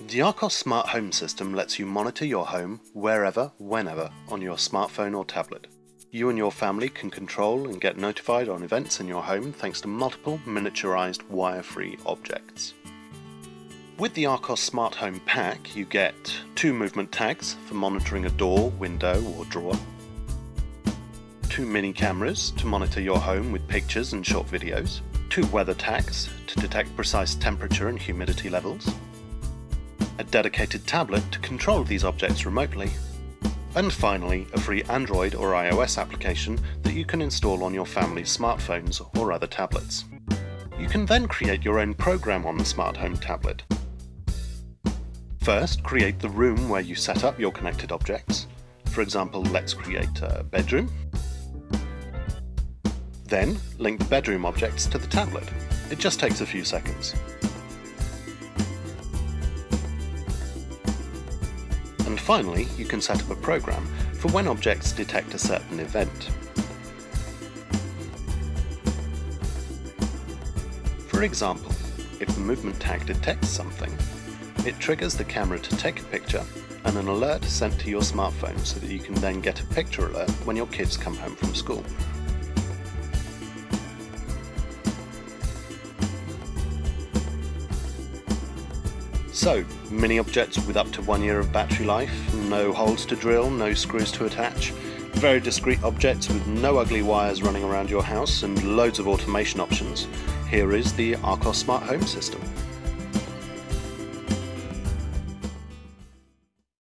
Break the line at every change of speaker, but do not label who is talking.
The Archos Smart Home System lets you monitor your home wherever, whenever on your smartphone or tablet. You and your family can control and get notified on events in your home thanks to multiple miniaturized wire-free objects. With the Archos Smart Home Pack you get two movement tags for monitoring a door, window or drawer, two mini cameras to monitor your home with pictures and short videos, two weather tags to detect precise temperature and humidity levels, a dedicated tablet to control these objects remotely, and finally a free Android or iOS application that you can install on your family's smartphones or other tablets. You can then create your own program on the smart home tablet. First, create the room where you set up your connected objects. For example, let's create a bedroom. Then, link the bedroom objects to the tablet. It just takes a few seconds. And finally, you can set up a program for when objects detect a certain event. For example, if the movement tag detects something, it triggers the camera to take a picture and an alert sent to your smartphone so that you can then get a picture alert when your kids come home from school. So, mini objects with up to one year of battery life, no holes to drill, no screws to attach, very discreet objects with no ugly wires running around your house and loads of automation options. Here is the Archos Smart Home System.